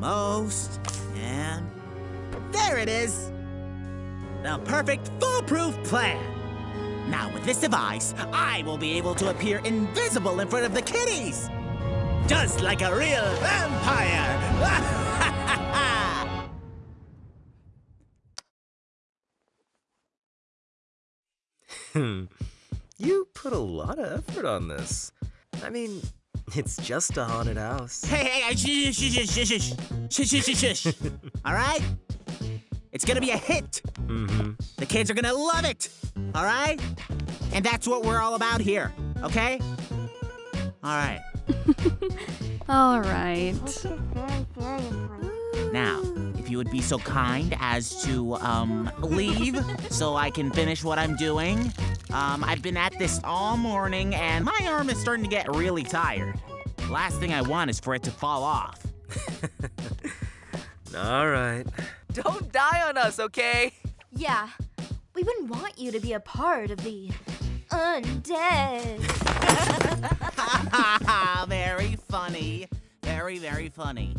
Almost. And there it is. The perfect foolproof plan. Now, with this device, I will be able to appear invisible in front of the kitties. Just like a real vampire. Hmm. you put a lot of effort on this. I mean, it's just a haunted house. Hey, hey, hey, shush, shush, shush, shush, shush, shush, shush, shush. All right? It's gonna be a hit. Mm-hmm. The kids are gonna love it. All right? And that's what we're all about here. Okay? All right. All right. Now, if you would be so kind as to um leave so I can finish what I'm doing. Um, I've been at this all morning and my arm is starting to get really tired. Last thing I want is for it to fall off. All right. Don't die on us, okay? Yeah, we wouldn't want you to be a part of the undead. very funny. Very, very funny.